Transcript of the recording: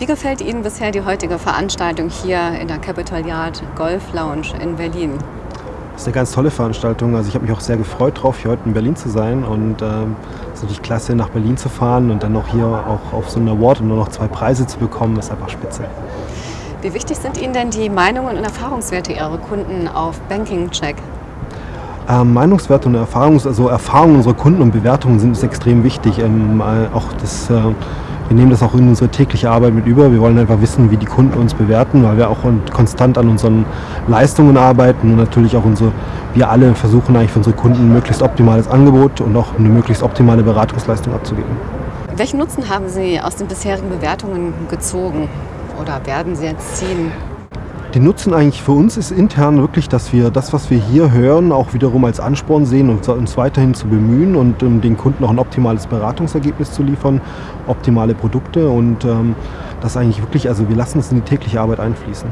Wie gefällt Ihnen bisher die heutige Veranstaltung hier in der Capital Yard Golf Lounge in Berlin? Das ist eine ganz tolle Veranstaltung. Also ich habe mich auch sehr gefreut drauf, hier heute in Berlin zu sein. Und ähm, es ist natürlich klasse, nach Berlin zu fahren und dann noch hier auch auf so einen Award und nur noch zwei Preise zu bekommen, ist einfach spitze. Wie wichtig sind Ihnen denn die Meinungen und Erfahrungswerte Ihrer Kunden auf Banking Check? Ähm, Meinungswerte und Erfahrungs also Erfahrungen unserer Kunden und Bewertungen sind uns extrem wichtig. Ähm, äh, auch das, äh, wir nehmen das auch in unsere tägliche Arbeit mit über. Wir wollen einfach wissen, wie die Kunden uns bewerten, weil wir auch konstant an unseren Leistungen arbeiten und natürlich auch unsere, wir alle versuchen eigentlich für unsere Kunden ein möglichst optimales Angebot und auch eine möglichst optimale Beratungsleistung abzugeben. Welchen Nutzen haben Sie aus den bisherigen Bewertungen gezogen oder werden Sie jetzt ziehen? Die Nutzen eigentlich für uns ist intern wirklich, dass wir das, was wir hier hören, auch wiederum als Ansporn sehen und uns weiterhin zu bemühen und um den Kunden auch ein optimales Beratungsergebnis zu liefern, optimale Produkte und ähm, das eigentlich wirklich, also wir lassen es in die tägliche Arbeit einfließen.